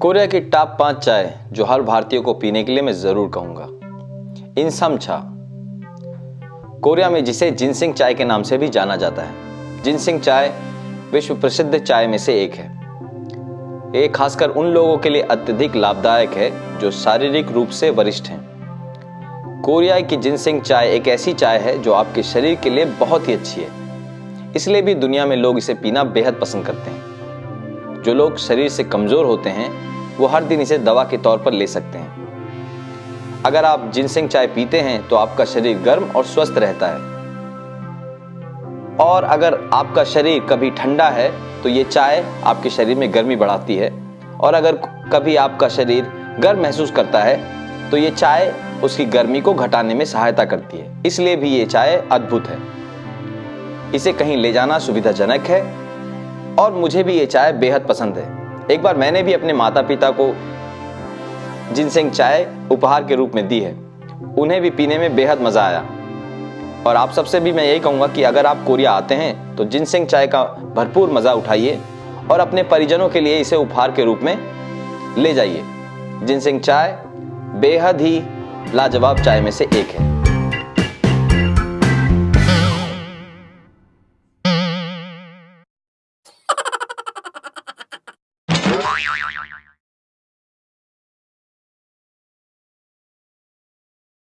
Korea की top पाँच चाय जो हर भारतीय को पीने के लिए मैं ज़रूर कहूँगा। इंसम चा कोरिया में जिसे जिनसिंग चाय के नाम से भी जाना जाता है। जिनसिंग चाय विश्व प्रसिद्ध चाय में से एक है। ये खासकर उन लोगों के लिए अत्यधिक लाभदायक है जो शारीरिक रूप से वरिष्ठ हैं। कोरिया की जिनसिंग चाय एक ऐसी चाय है जो आपके शरीर के लिए बहुत ही अच्छी है। इसलिए भी दुनिया में लोग इसे पीना बेहद पसंद करते हैं। जो लोग शरीर से कमज़ोर होते हैं, वो हर दिन इसे दवा के तौर पर ले सकते हैं। अगर आप जिनसिंग चाय पीते हैं तो आपका शरीर गर्म और स्वस्थ रहता है। और अगर आपका शरीर कभी ठंडा है तो ये चाय आपके शरीर में गर्मी बढ़ाती है। और अगर कभी आपका शरीर गर्म महसूस करता है तो ये चाय उसकी गर्मी को घटाने में सहायता करती है। इसलिए भी ये चाय अद्भुत है। इसे कहीं ले जाना सुविधाजनक है और मुझे भी ये चाय बेहद पसंद है। एक बार मैंने भी अपने माता पिता को जिनसेंग चाय उपहार के रूप में दी है, उन्हें भी पीने में बेहद मज़ा आया। और आप सबसे भी मैं यही कहूँगा कि अगर आप कोरिया आते हैं तो जिनसेंग चाय का भरपूर मज़ा उठाइए और अपने परिजनों के लिए इसे उपहार के रूप में ले जाइए। जिनसेंग चाय बेहद ही लाजवाब चाय में से एक है। Bye.